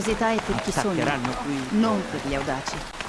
Curiosità è per chi sogna, qui. non per gli audaci.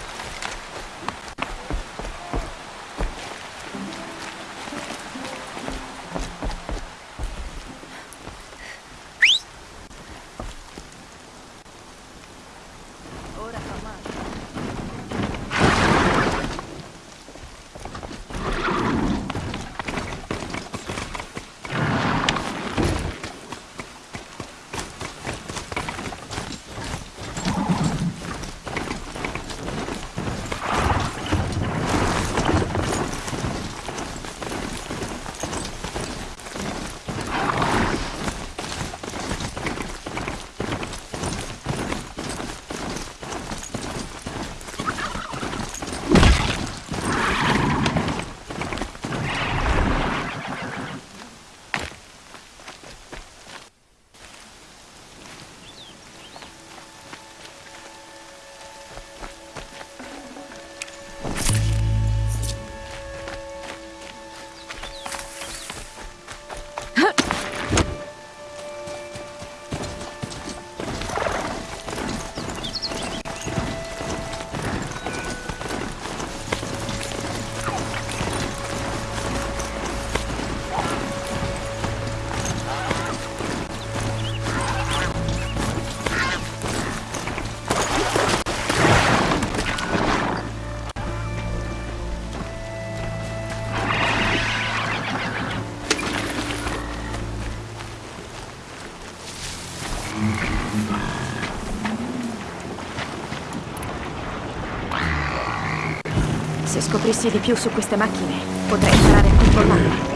Scoprissi di più su queste macchine, potrei imparare a controllarle.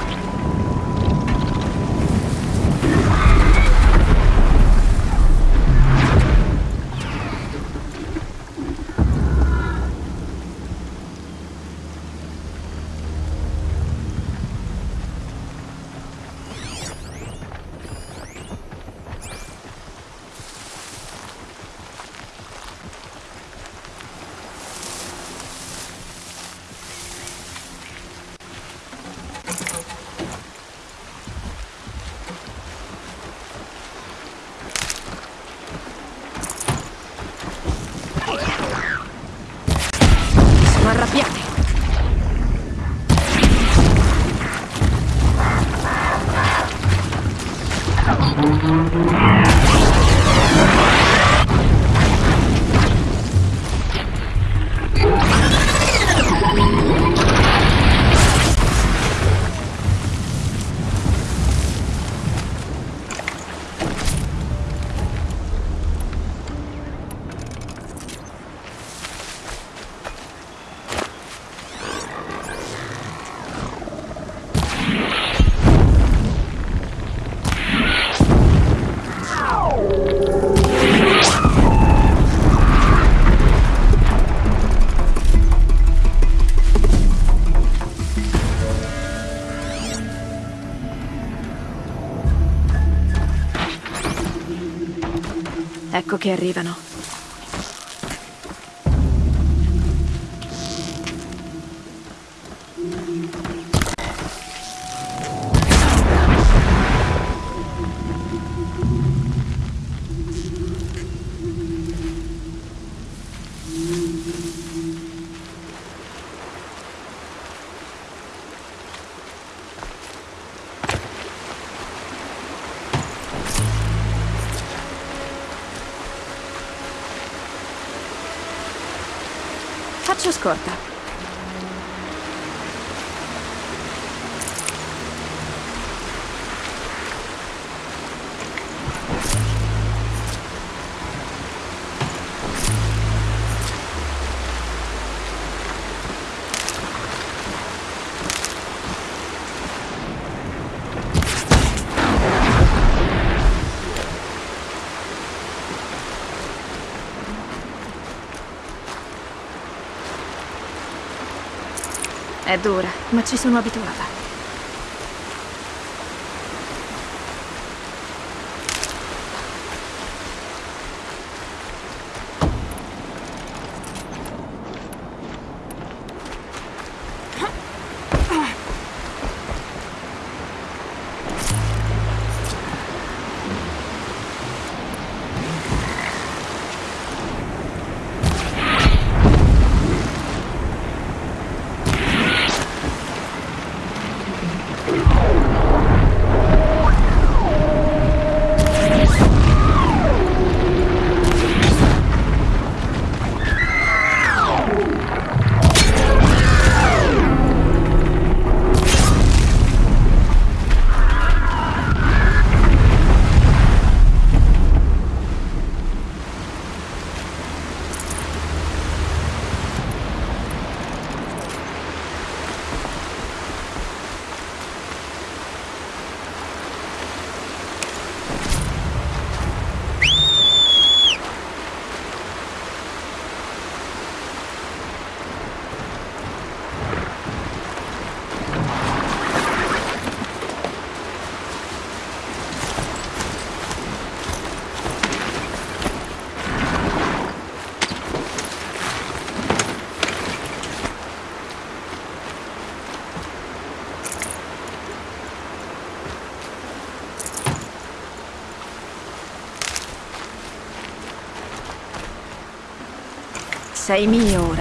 Ecco che arrivano. È dura, ma ci sono abituata. Sei mio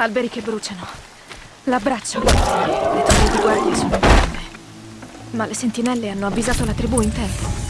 Alberi che bruciano. L'abbraccio. Le torri di guardia sono ferme. Ma le sentinelle hanno avvisato la tribù in tempo.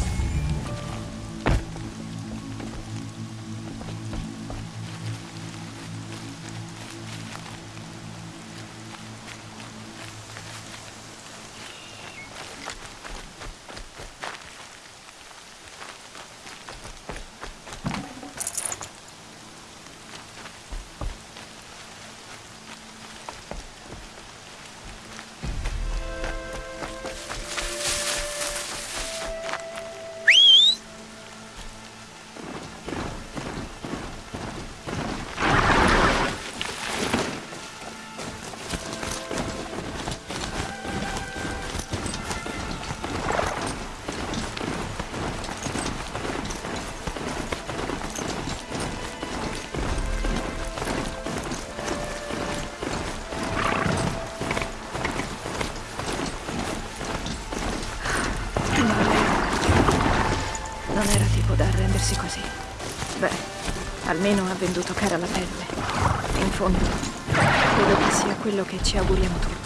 Almeno ha venduto cara la pelle. In fondo, credo che sia quello che ci auguriamo tutti.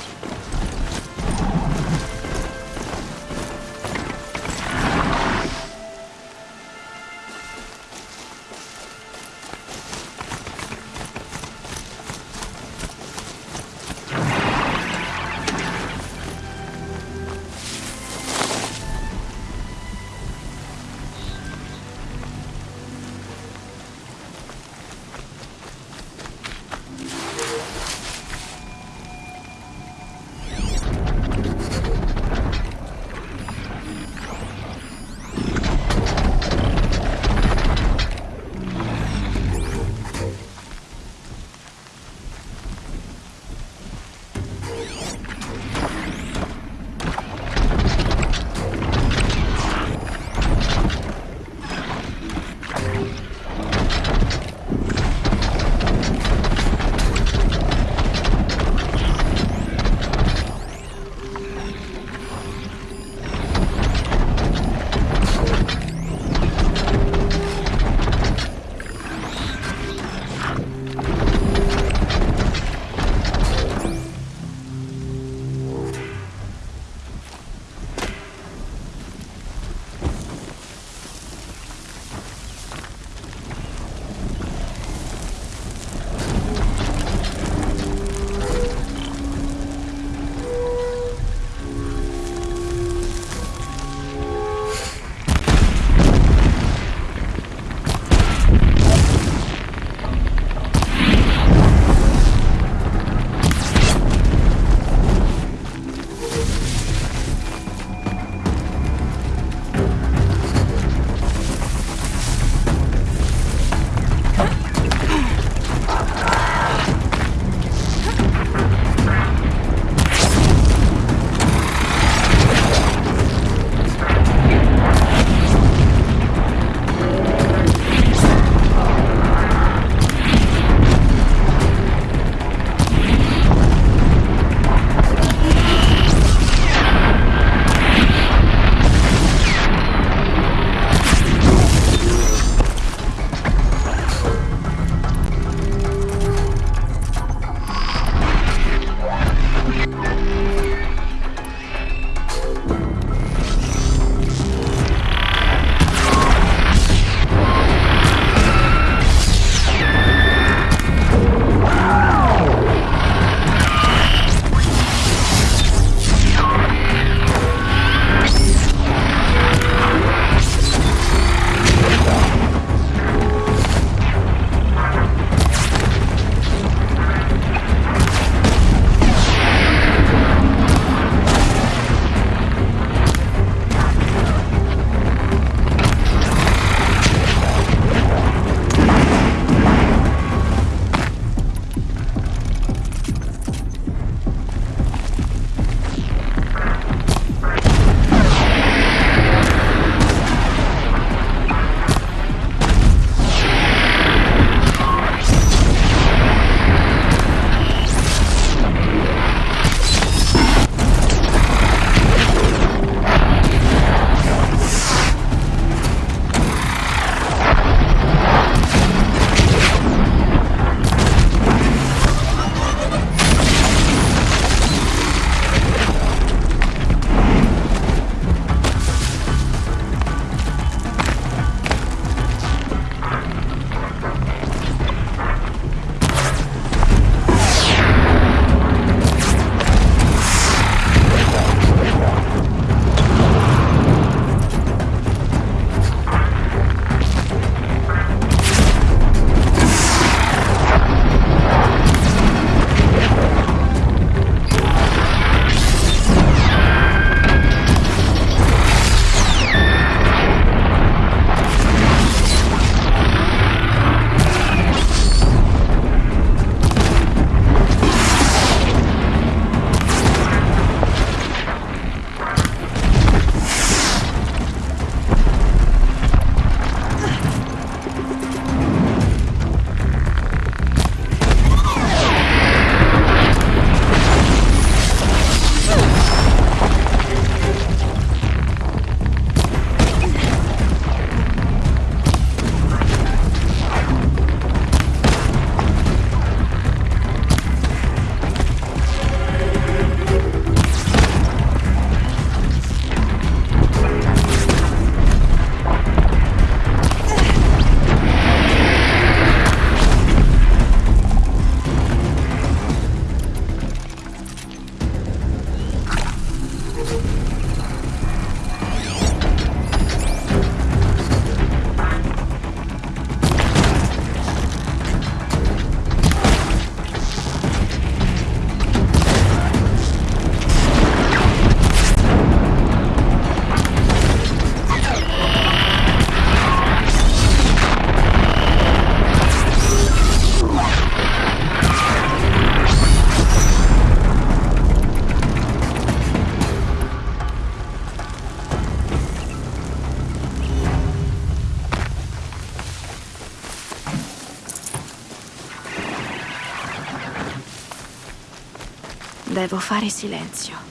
Fare silenzio.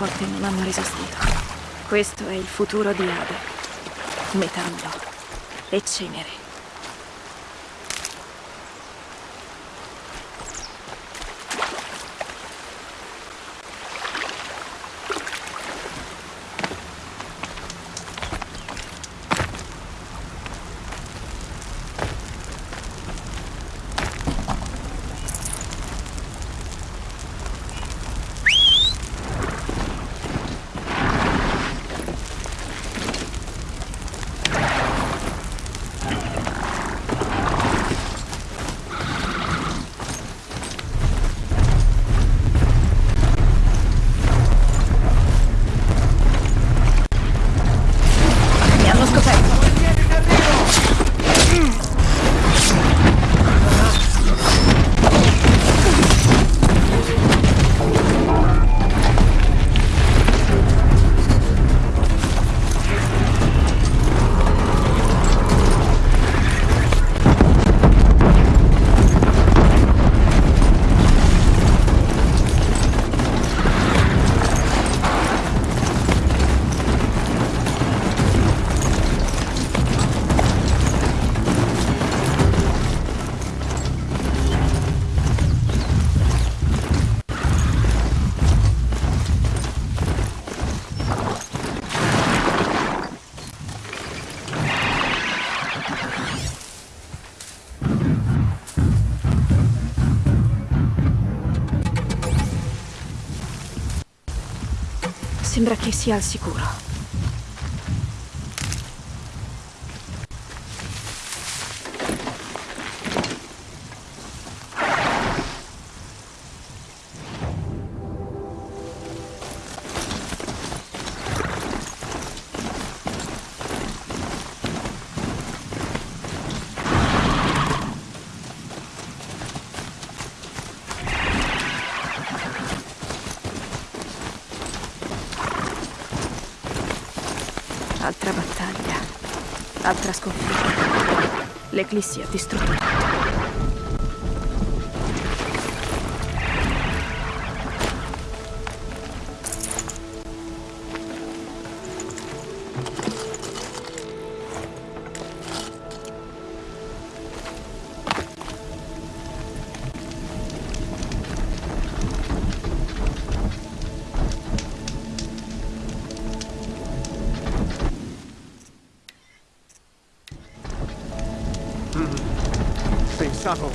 Porte non hanno resistito. Questo è il futuro di Ade. Metallo e cenere. Che sia al sicuro. Eclesia destrutora. shuttle.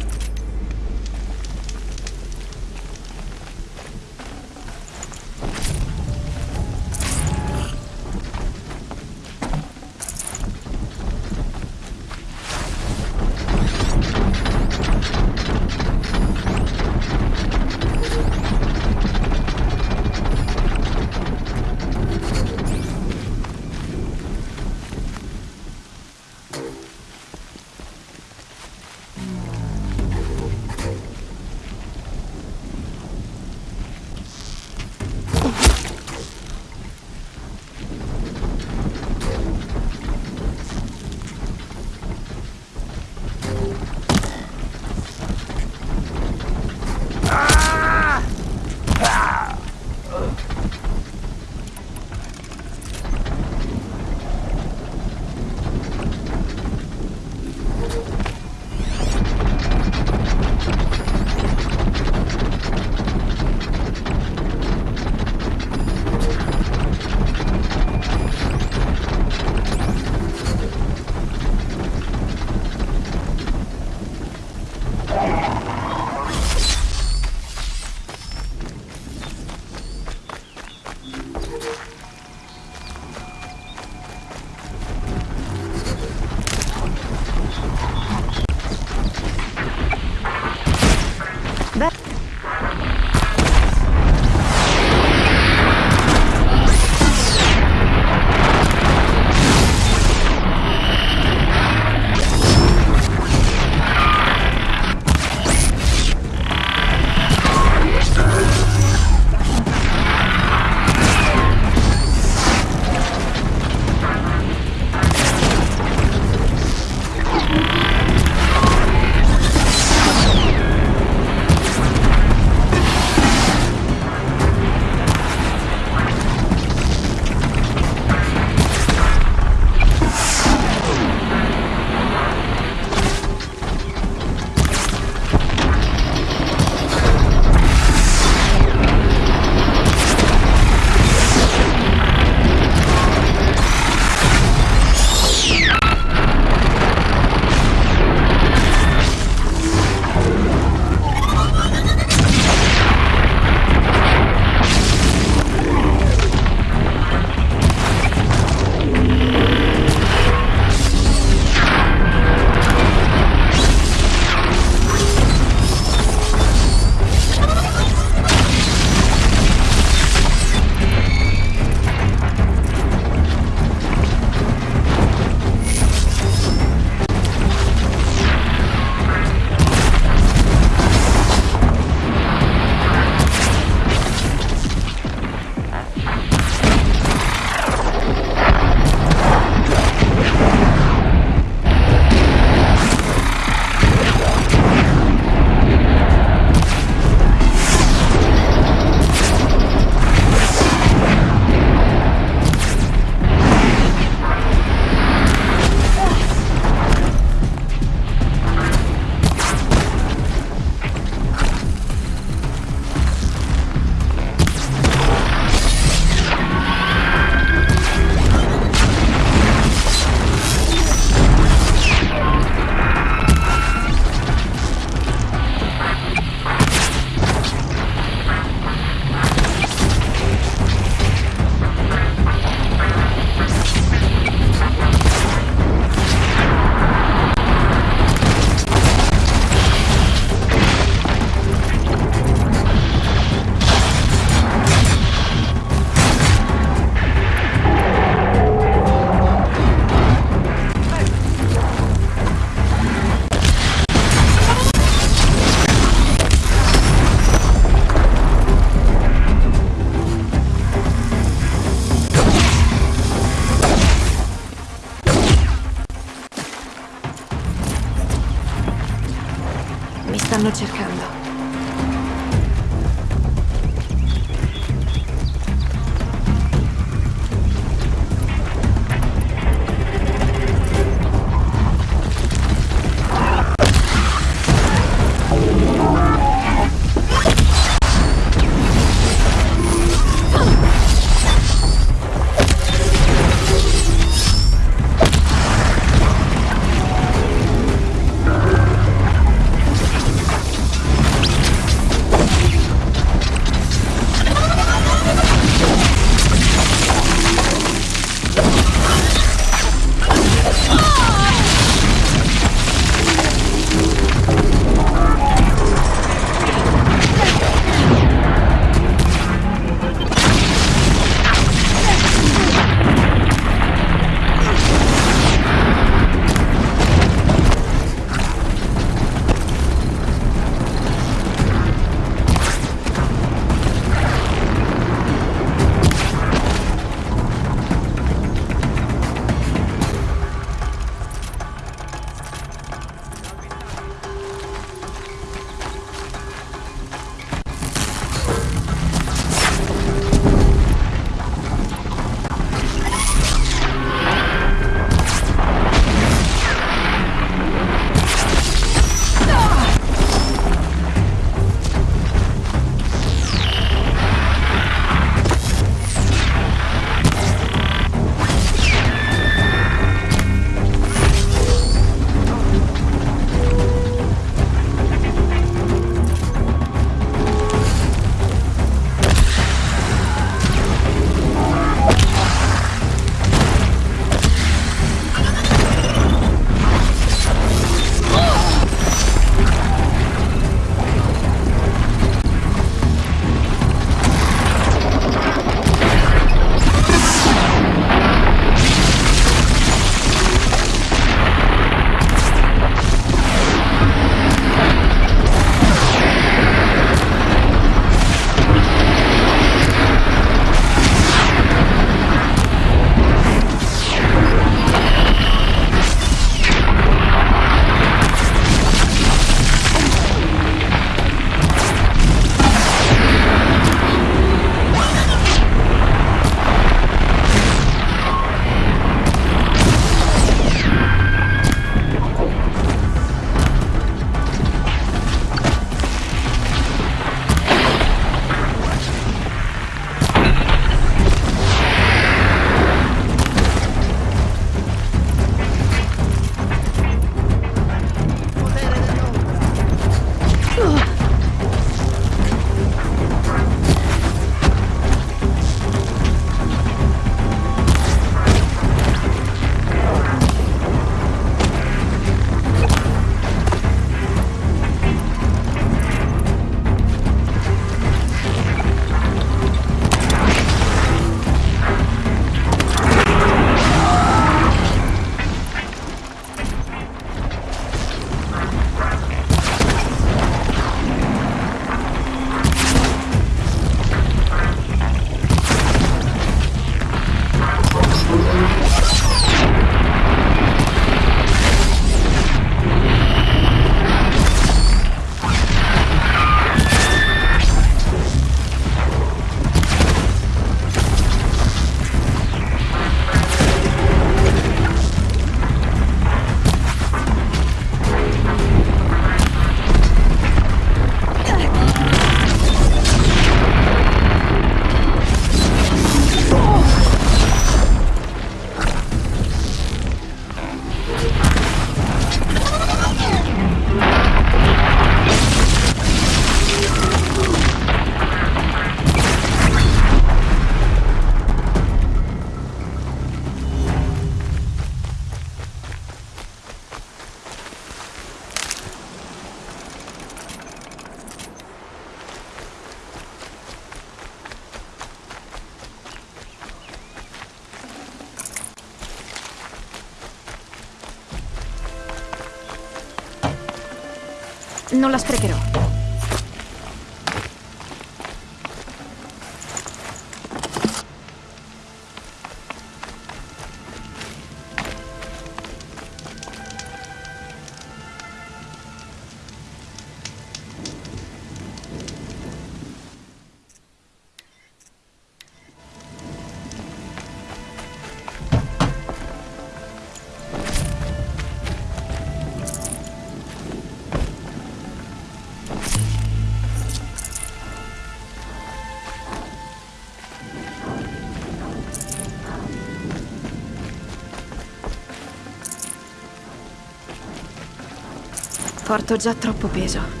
Porto già troppo peso.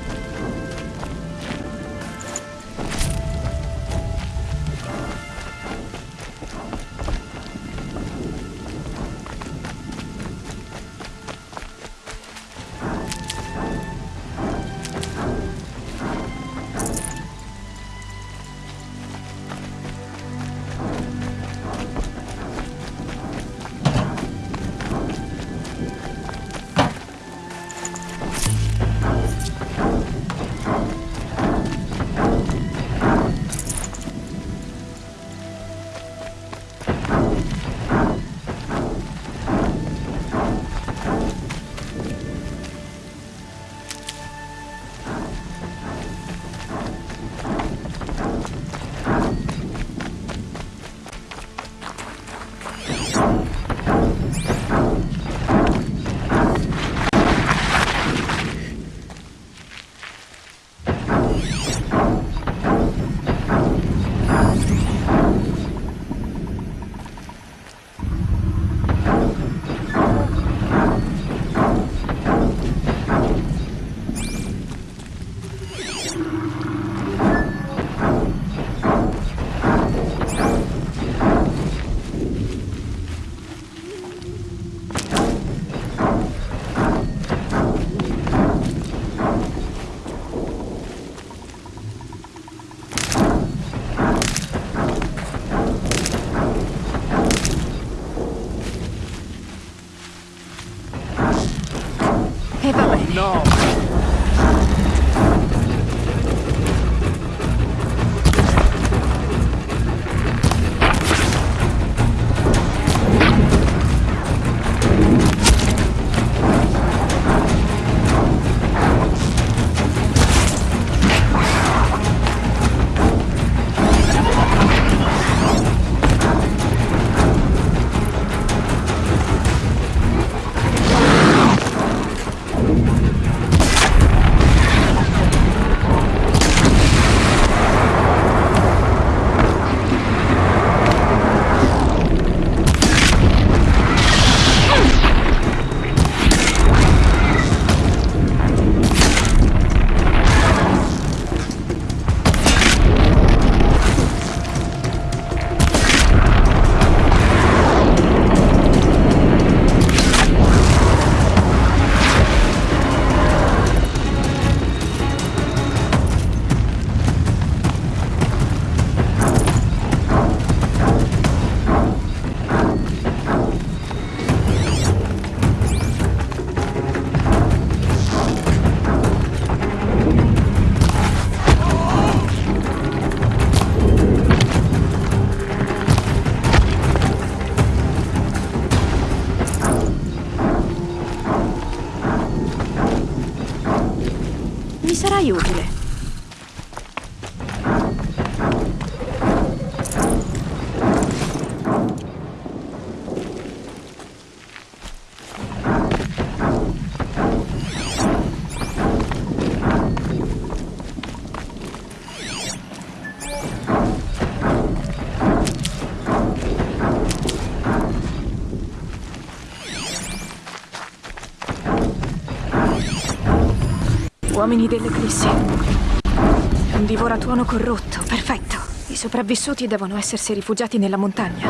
Uomini dell'Eclissi. Un divoratuono corrotto, perfetto. I sopravvissuti devono essersi rifugiati nella montagna.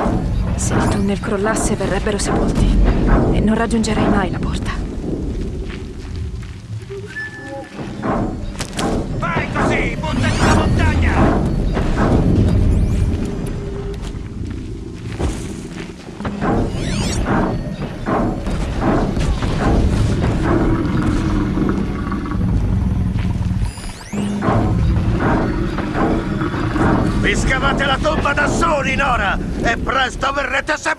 Se il tunnel crollasse verrebbero sepolti e non raggiungerei mai la porta. E presto verrete sepolti!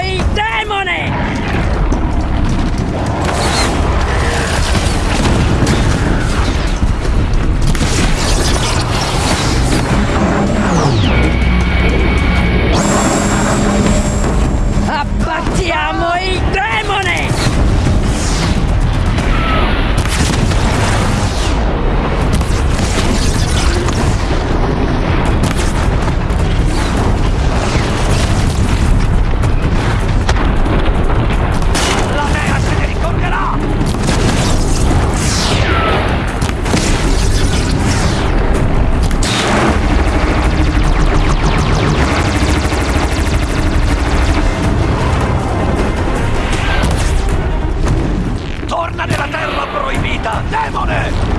Il demone! Abbattiamo proibita, demone!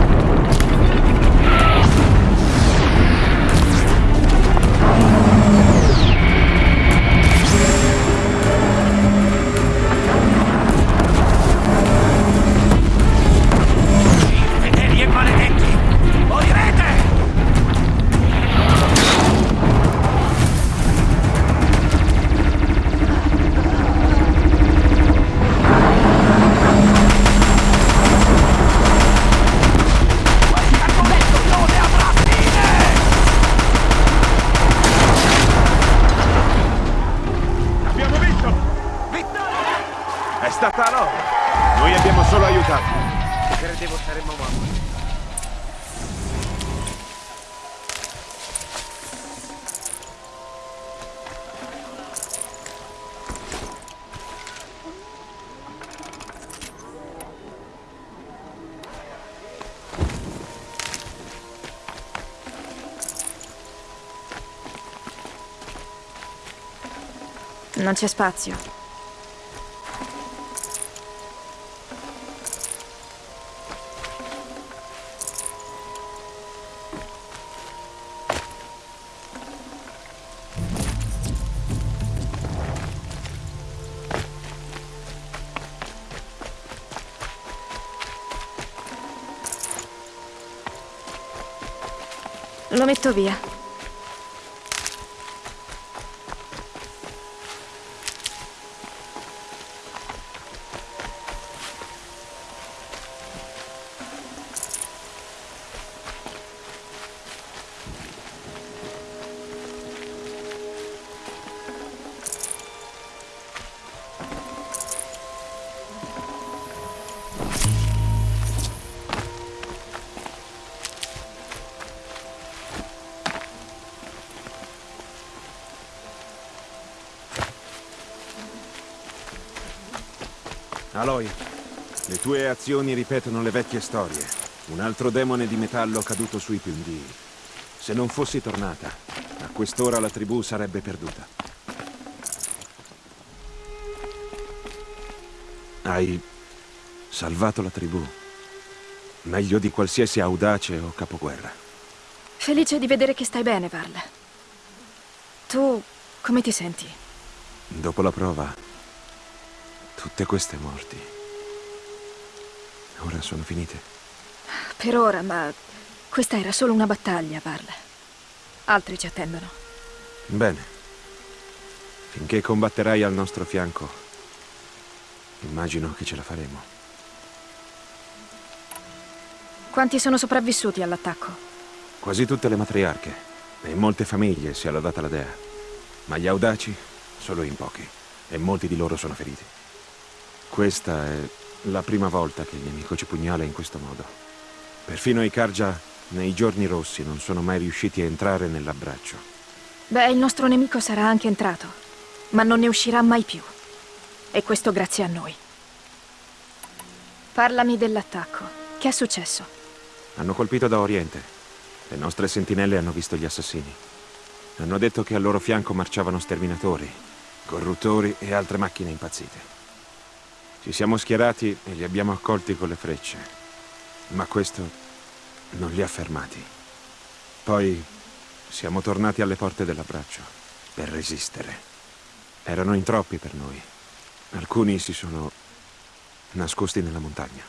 Non c'è spazio. Lo metto via. Tue azioni ripetono le vecchie storie. Un altro demone di metallo caduto sui pendii. Se non fossi tornata, a quest'ora la tribù sarebbe perduta. Hai salvato la tribù. Meglio di qualsiasi audace o capoguerra. Felice di vedere che stai bene, Varl. Tu come ti senti? Dopo la prova, tutte queste morti. Ora sono finite. Per ora, ma questa era solo una battaglia, Varl. Altri ci attendono. Bene. Finché combatterai al nostro fianco, immagino che ce la faremo. Quanti sono sopravvissuti all'attacco? Quasi tutte le matriarche. E in molte famiglie si è lodata la dea. Ma gli audaci solo in pochi. E molti di loro sono feriti. Questa è la prima volta che il nemico ci pugnala in questo modo. Perfino i Karja, nei giorni rossi, non sono mai riusciti a entrare nell'abbraccio. Beh, il nostro nemico sarà anche entrato, ma non ne uscirà mai più. E questo grazie a noi. Parlami dell'attacco. Che è successo? Hanno colpito da Oriente. Le nostre sentinelle hanno visto gli assassini. Hanno detto che al loro fianco marciavano sterminatori, corruttori e altre macchine impazzite. Ci siamo schierati e li abbiamo accolti con le frecce. Ma questo non li ha fermati. Poi siamo tornati alle porte dell'abbraccio per resistere. Erano in troppi per noi. Alcuni si sono nascosti nella montagna.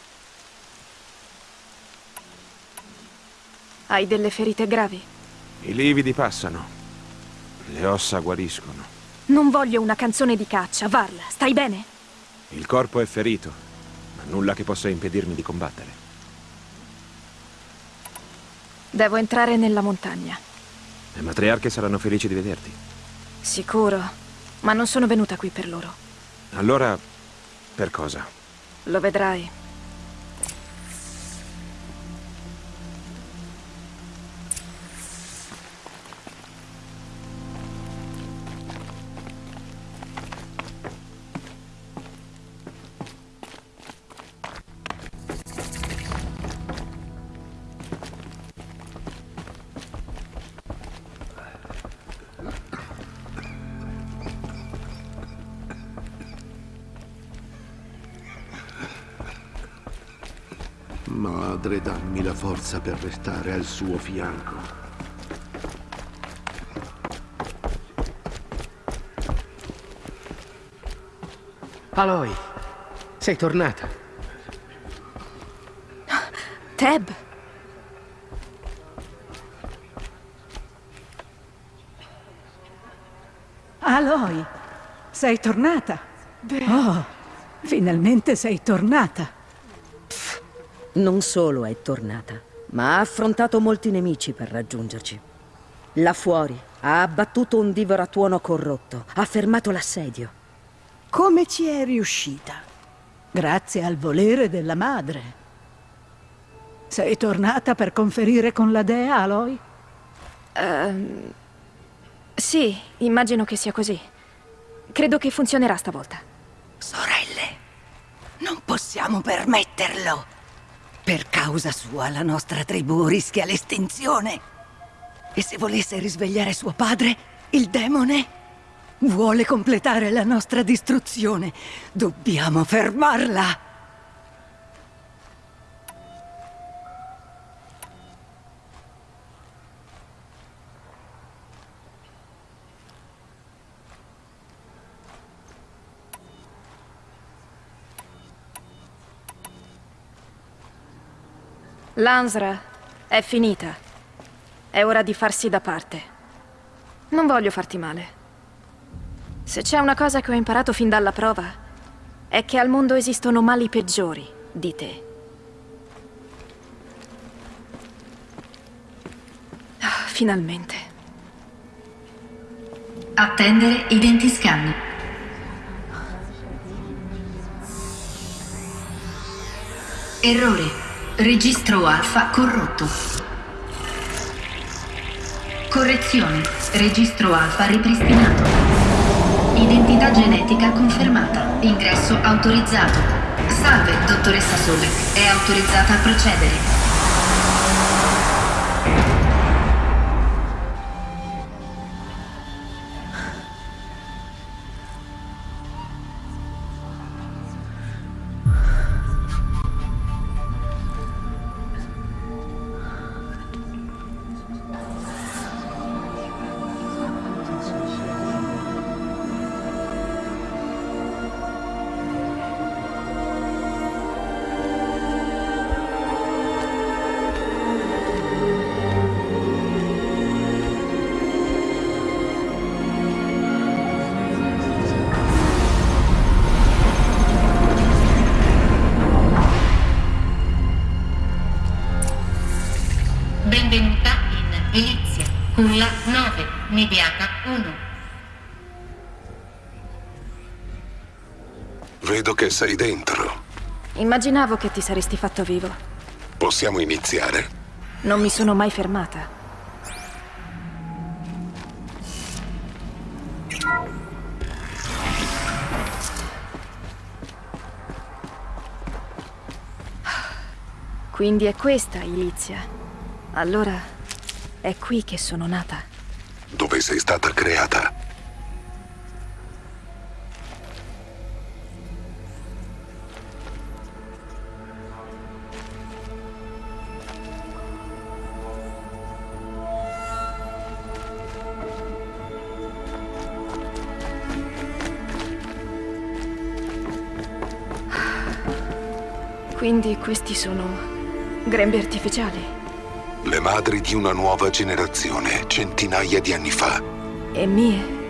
Hai delle ferite gravi? I lividi passano. Le ossa guariscono. Non voglio una canzone di caccia, Varla. Stai bene? Il corpo è ferito, ma nulla che possa impedirmi di combattere. Devo entrare nella montagna. Le matriarche saranno felici di vederti. Sicuro, ma non sono venuta qui per loro. Allora, per cosa? Lo vedrai. Forza per restare al suo fianco. Aloy, sei tornata. Teb! Aloy, sei tornata? Oh, finalmente sei tornata. Non solo è tornata, ma ha affrontato molti nemici per raggiungerci. Là fuori ha abbattuto un divoratuono corrotto, ha fermato l'assedio. Come ci è riuscita? Grazie al volere della madre. Sei tornata per conferire con la dea, Aloy? Ehm, Sì, immagino che sia così. Credo che funzionerà stavolta. Sorelle, non possiamo permetterlo. Per causa sua la nostra tribù rischia l'estinzione. E se volesse risvegliare suo padre, il demone, vuole completare la nostra distruzione. Dobbiamo fermarla. L'Ansra è finita. È ora di farsi da parte. Non voglio farti male. Se c'è una cosa che ho imparato fin dalla prova, è che al mondo esistono mali peggiori di te. Ah, finalmente. Attendere identiscan. Errore. Registro alfa corrotto. Correzione. Registro alfa ripristinato. Identità genetica confermata. Ingresso autorizzato. Salve, dottoressa Sobek. È autorizzata a procedere. Culla 9, Nibiata 1. Vedo che sei dentro. Immaginavo che ti saresti fatto vivo. Possiamo iniziare? Non mi sono mai fermata. Quindi è questa Ilizia. Allora è qui che sono nata. Dove sei stata creata? Quindi questi sono grembi artificiali. Le madri di una nuova generazione, centinaia di anni fa. E mie.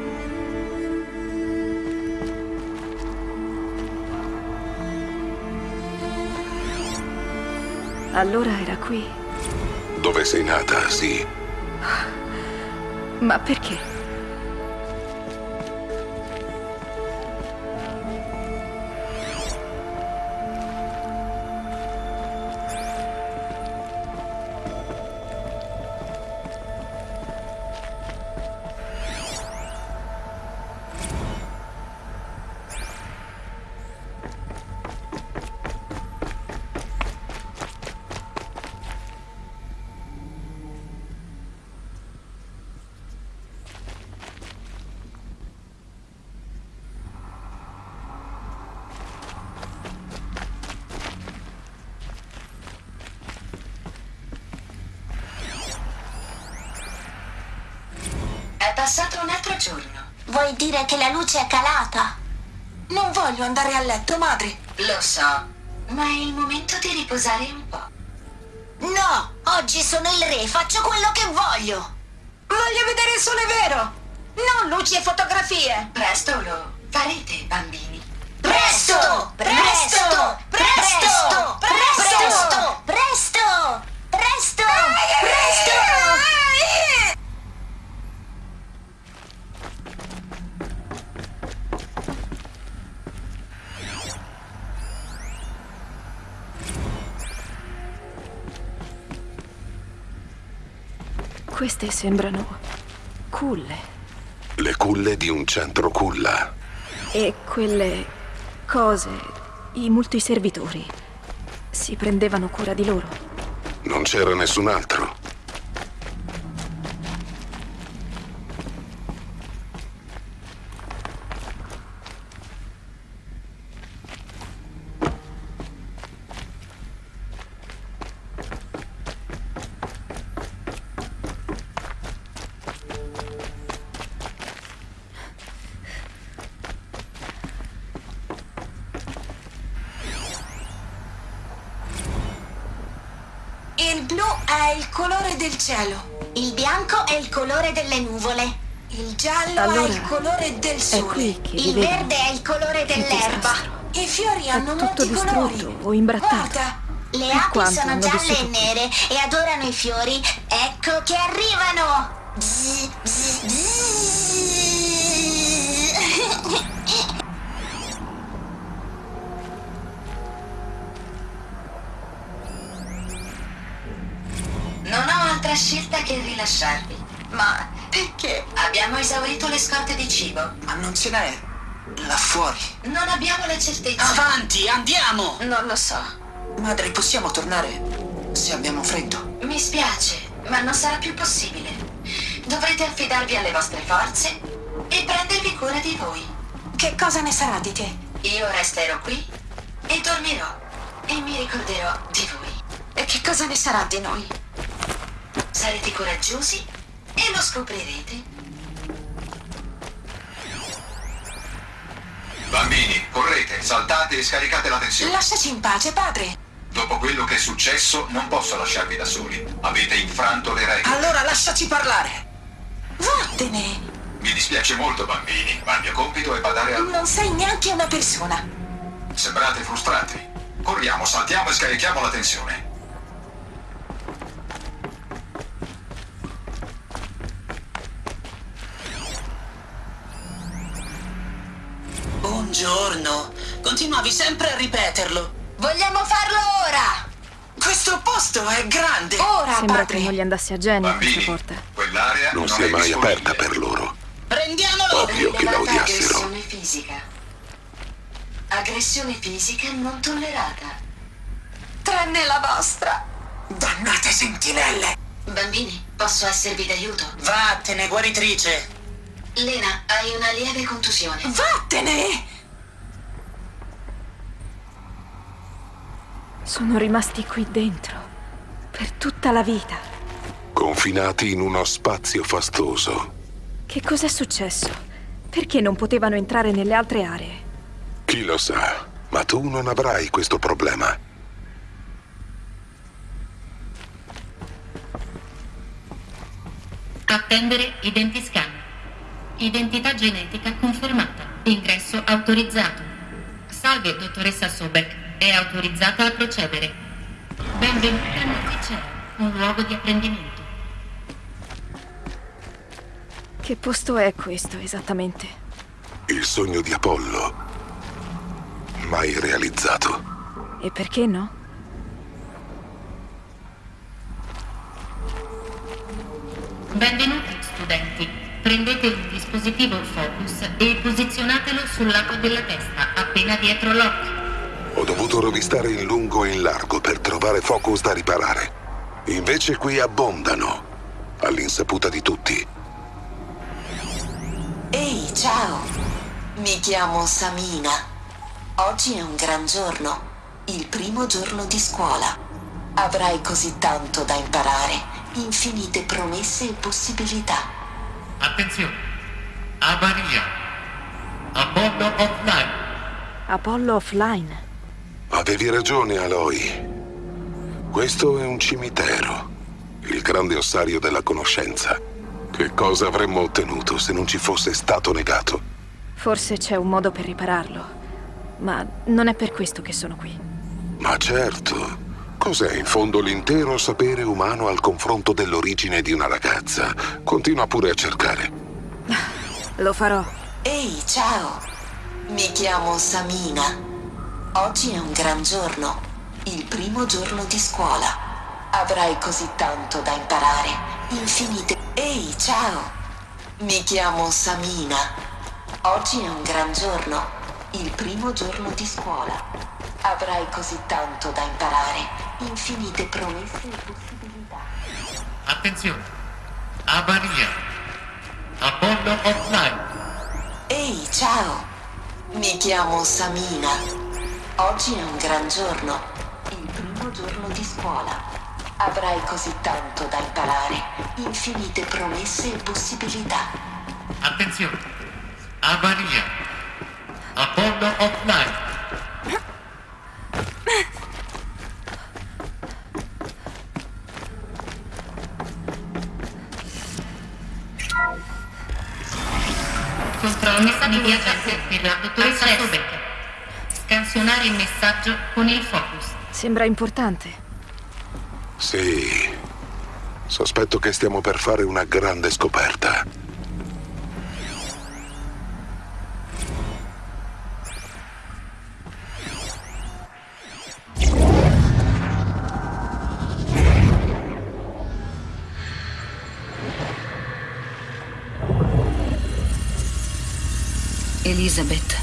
Allora era qui. Dove sei nata, sì. Ma perché? È passato un altro giorno. Vuoi dire che la luce è calata? Non voglio andare a letto, madre. Lo so, ma è il momento di riposare un po'. No, oggi sono il re, faccio quello che voglio. Voglio vedere il sole vero, non luci e fotografie. Presto lo farete, bambini. Presto! Presto! Presto! Presto! Presto! Presto! Presto! Presto! Queste sembrano culle. Le culle di un centro culla. E quelle cose, i multiservitori, si prendevano cura di loro. Non c'era nessun altro. Il colore del È sole. qui che Il verde è il colore dell'erba. I fiori hanno molti colori. o imbrattato. Guarda, Le api sono gialle e nere e adorano i fiori. Ecco che arrivano! Zzz, zzz, zzz. Non ho altra scelta che rilasciarvi. ma perché? Abbiamo esaurito le scorte di cibo. Ma non ce n'è là fuori. Non abbiamo le certezze. Avanti, andiamo! Non lo so. Madre, possiamo tornare se abbiamo freddo? Mi spiace, ma non sarà più possibile. Dovrete affidarvi alle vostre forze e prendervi cura di voi. Che cosa ne sarà di te? Io resterò qui e dormirò e mi ricorderò di voi. E che cosa ne sarà di noi? Sarete coraggiosi e lo scoprirete. Bambini, correte, saltate e scaricate la tensione. Lasciaci in pace, padre. Dopo quello che è successo, non posso lasciarvi da soli. Avete infranto le regole. Allora lasciaci parlare! Vattene. Mi dispiace molto, bambini, ma il mio compito è badare al... Non sei neanche una persona. Sembrate frustrati. Corriamo, saltiamo e scarichiamo la tensione. Giorno. Continuavi sempre a ripeterlo. Vogliamo farlo ora! Questo posto è grande. Ora, Sembra padre. che non gli andasse a genio questa porta. Quell'area Non non si è è mai disponibile. aperta per loro. Prendiamolo! Ovvio che la odiassero. aggressione fisica. Aggressione fisica non tollerata. Tranne la vostra. Dannate sentinelle! Bambini, posso esservi d'aiuto? Vattene, guaritrice! Lena, hai una lieve contusione. Vattene! Sono rimasti qui dentro. Per tutta la vita. Confinati in uno spazio fastoso. Che cos'è successo? Perché non potevano entrare nelle altre aree? Chi lo sa, ma tu non avrai questo problema. Attendere identiscan. Identità genetica confermata. Ingresso autorizzato. Salve, dottoressa Sobek. È autorizzata a procedere. Benvenuta nel liceo, un luogo di apprendimento. Che posto è questo esattamente? Il sogno di Apollo. Mai realizzato. E perché no? Benvenuti, studenti. Prendete un dispositivo focus e posizionatelo sul lato della testa, appena dietro l'occhio. Ho dovuto rovistare in lungo e in largo per trovare focus da riparare. Invece qui abbondano, all'insaputa di tutti. Ehi, ciao! Mi chiamo Samina. Oggi è un gran giorno, il primo giorno di scuola. Avrai così tanto da imparare, infinite promesse e possibilità. Attenzione! Avaria! Apollo offline! Apollo offline. Avevi ragione, Aloy. Questo è un cimitero, il grande ossario della conoscenza. Che cosa avremmo ottenuto se non ci fosse stato negato? Forse c'è un modo per ripararlo. Ma non è per questo che sono qui. Ma certo. Cos'è in fondo l'intero sapere umano al confronto dell'origine di una ragazza? Continua pure a cercare. Lo farò. Ehi, ciao! Mi chiamo Samina. Oggi è un gran giorno, il primo giorno di scuola. Avrai così tanto da imparare, infinite... Ehi, ciao! Mi chiamo Samina. Oggi è un gran giorno, il primo giorno di scuola. Avrai così tanto da imparare, infinite promesse e possibilità. Attenzione! Avaria! Apollo offline! Ehi, ciao! Mi chiamo Samina. Oggi è un gran giorno, il primo giorno di scuola. Avrai così tanto da imparare, infinite promesse e possibilità. Attenzione! Avaria! Apollo offline! Controllo di per la dottoressa Sobek. Scansionare il messaggio con il focus. Sembra importante. Sì. Sospetto che stiamo per fare una grande scoperta. Elizabeth,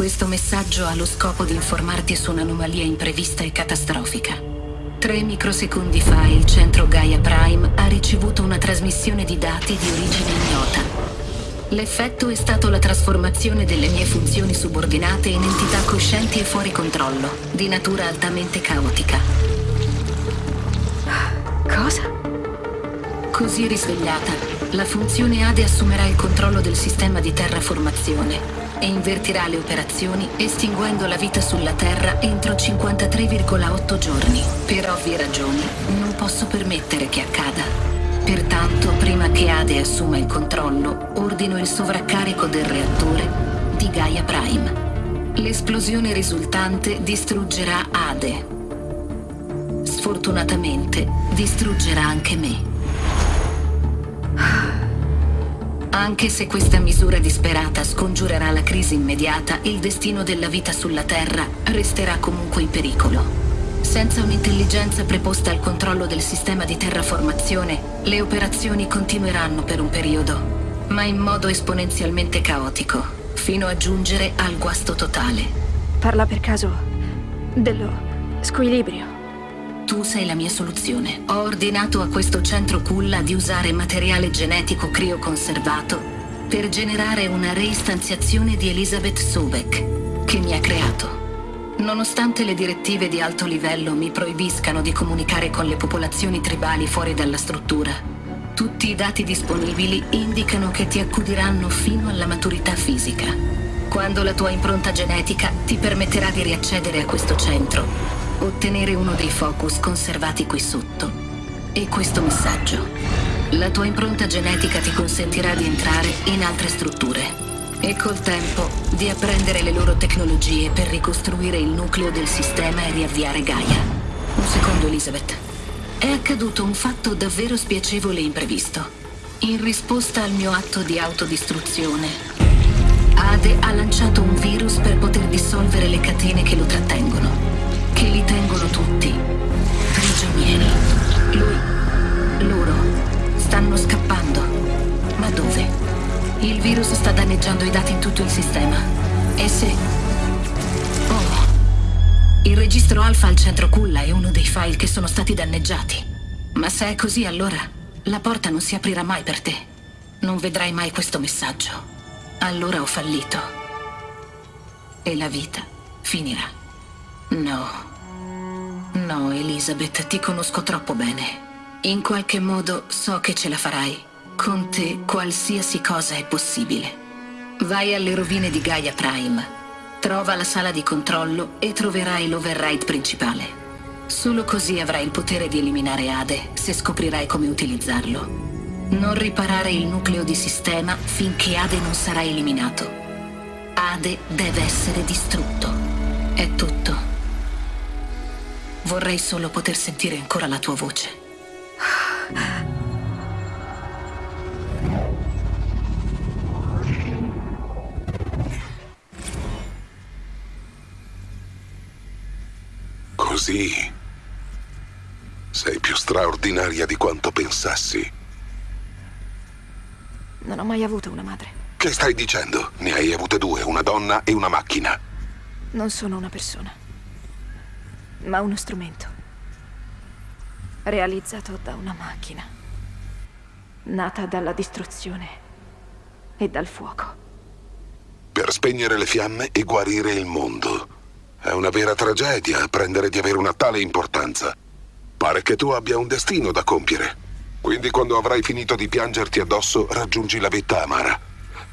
questo messaggio ha lo scopo di informarti su un'anomalia imprevista e catastrofica. Tre microsecondi fa il centro Gaia Prime ha ricevuto una trasmissione di dati di origine ignota. L'effetto è stato la trasformazione delle mie funzioni subordinate in entità coscienti e fuori controllo, di natura altamente caotica. Cosa? Così risvegliata, la funzione Ade assumerà il controllo del sistema di terraformazione e invertirà le operazioni estinguendo la vita sulla Terra entro 53,8 giorni. Per ovvie ragioni, non posso permettere che accada. Pertanto, prima che Ade assuma il controllo, ordino il sovraccarico del reattore di Gaia Prime. L'esplosione risultante distruggerà Ade. Sfortunatamente, distruggerà anche me. Anche se questa misura disperata scongiurerà la crisi immediata, il destino della vita sulla Terra resterà comunque in pericolo. Senza un'intelligenza preposta al controllo del sistema di terraformazione, le operazioni continueranno per un periodo, ma in modo esponenzialmente caotico, fino a giungere al guasto totale. Parla per caso dello squilibrio. Tu sei la mia soluzione. Ho ordinato a questo centro culla di usare materiale genetico crioconservato per generare una reistanziazione di Elizabeth Sobek, che mi ha creato. Nonostante le direttive di alto livello mi proibiscano di comunicare con le popolazioni tribali fuori dalla struttura, tutti i dati disponibili indicano che ti accudiranno fino alla maturità fisica. Quando la tua impronta genetica ti permetterà di riaccedere a questo centro, ottenere uno dei focus conservati qui sotto e questo messaggio. La tua impronta genetica ti consentirà di entrare in altre strutture e col tempo di apprendere le loro tecnologie per ricostruire il nucleo del sistema e riavviare Gaia. Un secondo, Elizabeth. È accaduto un fatto davvero spiacevole e imprevisto. In risposta al mio atto di autodistruzione, Ade ha lanciato un virus per poter dissolvere le catene che lo trattengono, che li tengono tutti prigionieri. Lui, loro, stanno scappando. Ma dove? Il virus sta danneggiando i dati in tutto il sistema. E se... Oh. Il registro alfa al centro culla è uno dei file che sono stati danneggiati. Ma se è così, allora la porta non si aprirà mai per te. Non vedrai mai questo messaggio. Allora ho fallito. E la vita finirà. No. No, Elizabeth, ti conosco troppo bene. In qualche modo so che ce la farai. Con te qualsiasi cosa è possibile. Vai alle rovine di Gaia Prime, trova la sala di controllo e troverai l'override principale. Solo così avrai il potere di eliminare Ade se scoprirai come utilizzarlo. Non riparare il nucleo di sistema finché Ade non sarà eliminato. Ade deve essere distrutto. È tutto. Vorrei solo poter sentire ancora la tua voce. Così. Sei più straordinaria di quanto pensassi. Non ho mai avuto una madre. Che stai dicendo? Ne hai avute due, una donna e una macchina. Non sono una persona, ma uno strumento. Realizzato da una macchina. Nata dalla distruzione e dal fuoco. Per spegnere le fiamme e guarire il mondo. È una vera tragedia apprendere di avere una tale importanza. Pare che tu abbia un destino da compiere. Quindi quando avrai finito di piangerti addosso, raggiungi la vetta amara.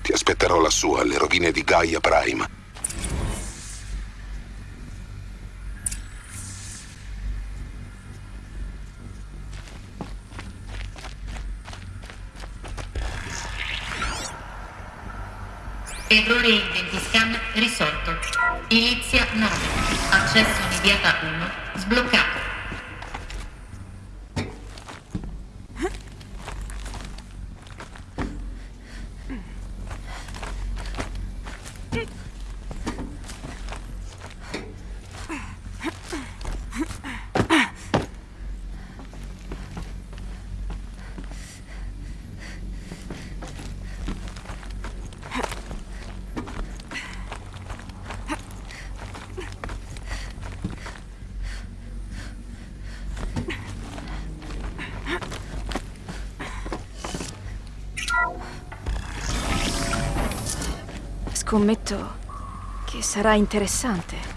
Ti aspetterò lassù alle rovine di Gaia Prime. Errore identiscan risolto. Inizia 9. Accesso immediata 1. Sbloccato. Scommetto che sarà interessante.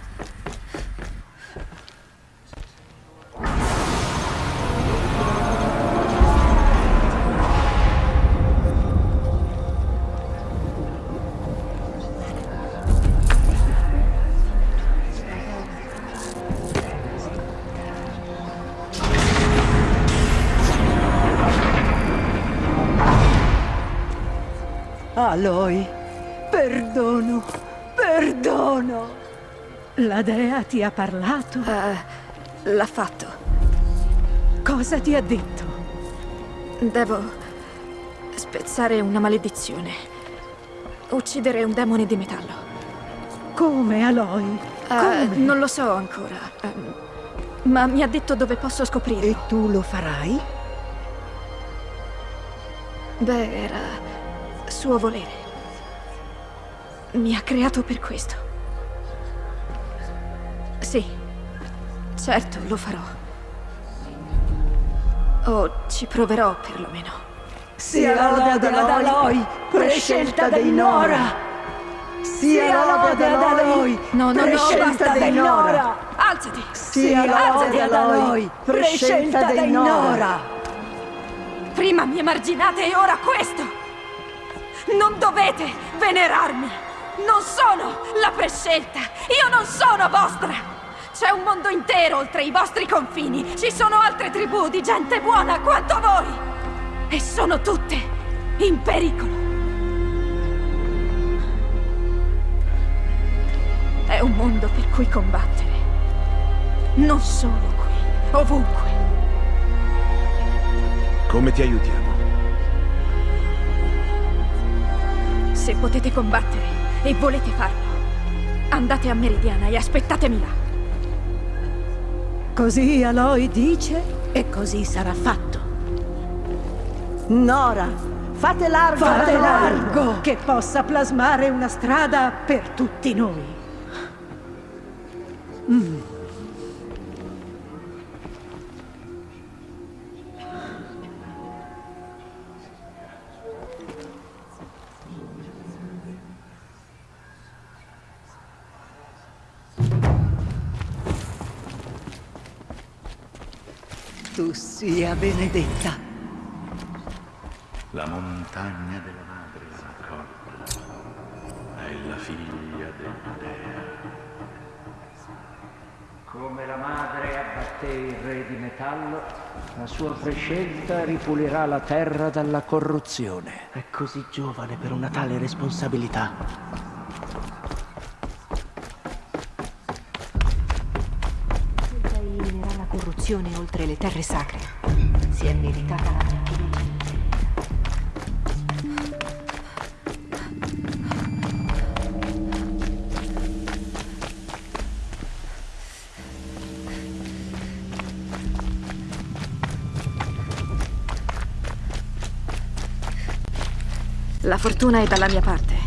Aloy, ti ha parlato? Uh, l'ha fatto. Cosa ti ha detto? Devo Spezzare una maledizione. Uccidere un demone di metallo. Come, Aloy? Eh, non lo so ancora. Ehm, ma mi ha detto dove posso scoprirlo. E tu lo farai? Beh, era suo volere. Mi ha creato per questo. Sì, certo, lo farò. O ci proverò perlomeno. Sia lode ad Aloy, prescelta dei Nora! Sia lode ad Aloy, No, no, no, prescelta basta. dei Nora! Alzati! Sia lode ad Aloy, prescelta dei Nora! Prima mi emarginate e ora questo! Non dovete venerarmi! Non sono la prescelta! Io non sono vostra! C'è un mondo intero oltre i vostri confini! Ci sono altre tribù di gente buona quanto voi! E sono tutte in pericolo! È un mondo per cui combattere. Non solo qui, ovunque. Come ti aiutiamo? Se potete combattere e volete farlo, andate a Meridiana e aspettatemi là. Così Aloy dice e così sarà fatto. Nora, fate largo Fate largo! che possa plasmare una strada per tutti noi. Mm. Sia benedetta. La montagna della madre raccolta è la figlia della dea. Come la madre abbatté il re di metallo, la sua prescelta ripulirà la terra dalla corruzione. È così giovane per una tale responsabilità. Corruzione oltre le terre sacre. Si è meritata la fiducia. La fortuna è dalla mia parte.